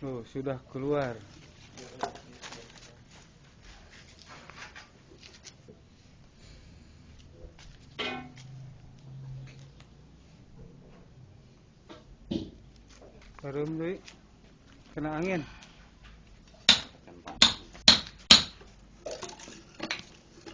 Oh, sudah keluar. Harum deh. Kena angin.